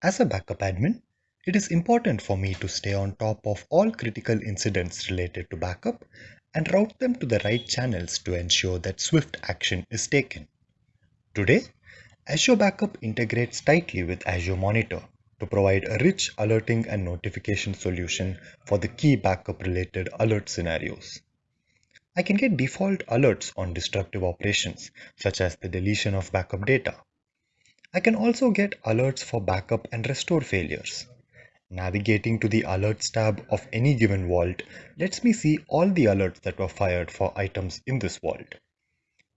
As a backup admin, it is important for me to stay on top of all critical incidents related to backup and route them to the right channels to ensure that swift action is taken. Today, Azure Backup integrates tightly with Azure Monitor to provide a rich alerting and notification solution for the key backup related alert scenarios. I can get default alerts on destructive operations such as the deletion of backup data I can also get alerts for backup and restore failures. Navigating to the alerts tab of any given vault lets me see all the alerts that were fired for items in this vault.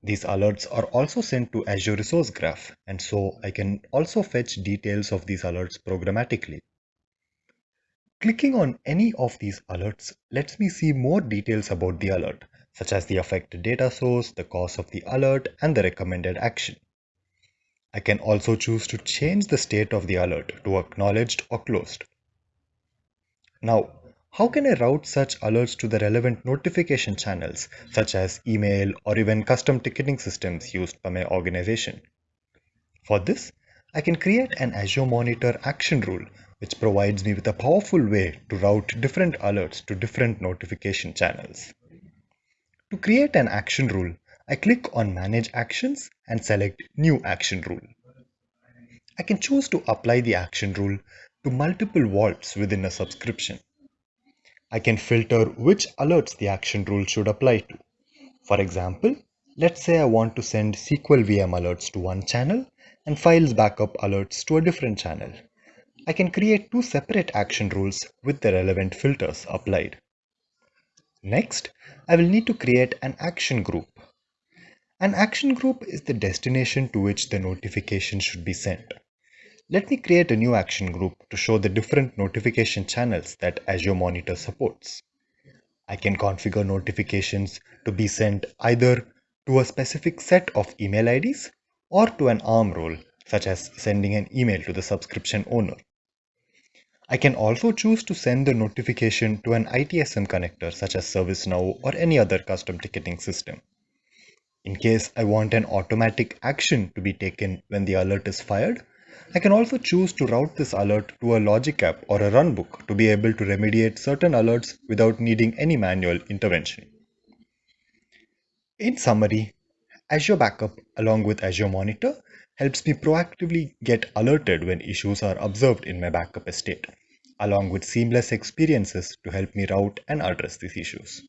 These alerts are also sent to Azure Resource Graph and so I can also fetch details of these alerts programmatically. Clicking on any of these alerts lets me see more details about the alert, such as the affected data source, the cause of the alert, and the recommended action. I can also choose to change the state of the alert to acknowledged or closed. Now, how can I route such alerts to the relevant notification channels, such as email or even custom ticketing systems used by my organization? For this, I can create an Azure Monitor action rule, which provides me with a powerful way to route different alerts to different notification channels. To create an action rule, I click on Manage Actions and select New Action Rule. I can choose to apply the action rule to multiple vaults within a subscription. I can filter which alerts the action rule should apply to. For example, let's say I want to send SQL VM alerts to one channel and files backup alerts to a different channel. I can create two separate action rules with the relevant filters applied. Next, I will need to create an action group an action group is the destination to which the notification should be sent. Let me create a new action group to show the different notification channels that Azure Monitor supports. I can configure notifications to be sent either to a specific set of email IDs or to an ARM role, such as sending an email to the subscription owner. I can also choose to send the notification to an ITSM connector such as ServiceNow or any other custom ticketing system. In case I want an automatic action to be taken when the alert is fired, I can also choose to route this alert to a logic app or a runbook to be able to remediate certain alerts without needing any manual intervention. In summary, Azure Backup along with Azure Monitor helps me proactively get alerted when issues are observed in my backup estate, along with seamless experiences to help me route and address these issues.